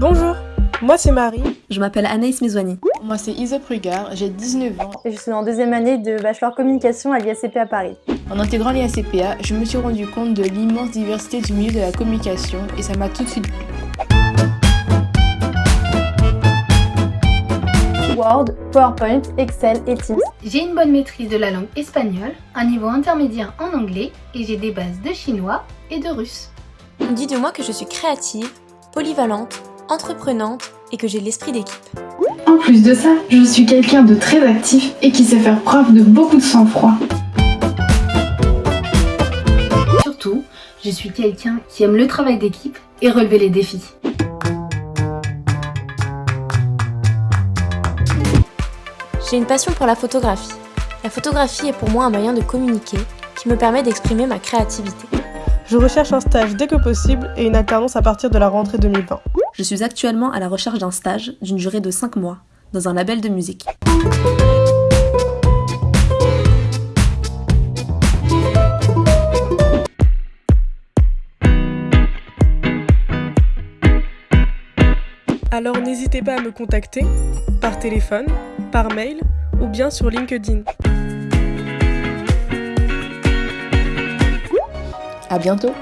Bonjour, moi c'est Marie. Je m'appelle Anaïs Mezouani. Moi c'est Isa Prugard, j'ai 19 ans. Et je suis en deuxième année de bachelor communication à l'IACP à Paris. En intégrant l'IACPA, je me suis rendu compte de l'immense diversité du milieu de la communication et ça m'a tout de suite plu. Word, PowerPoint, Excel et Teams. J'ai une bonne maîtrise de la langue espagnole, un niveau intermédiaire en anglais et j'ai des bases de chinois et de russe. On dit de moi que je suis créative, polyvalente, entreprenante et que j'ai l'esprit d'équipe. En plus de ça, je suis quelqu'un de très actif et qui sait faire preuve de beaucoup de sang-froid. Surtout, je suis quelqu'un qui aime le travail d'équipe et relever les défis. J'ai une passion pour la photographie. La photographie est pour moi un moyen de communiquer qui me permet d'exprimer ma créativité. Je recherche un stage dès que possible et une alternance à partir de la rentrée 2020. Je suis actuellement à la recherche d'un stage d'une durée de 5 mois dans un label de musique. Alors n'hésitez pas à me contacter par téléphone, par mail ou bien sur LinkedIn. À bientôt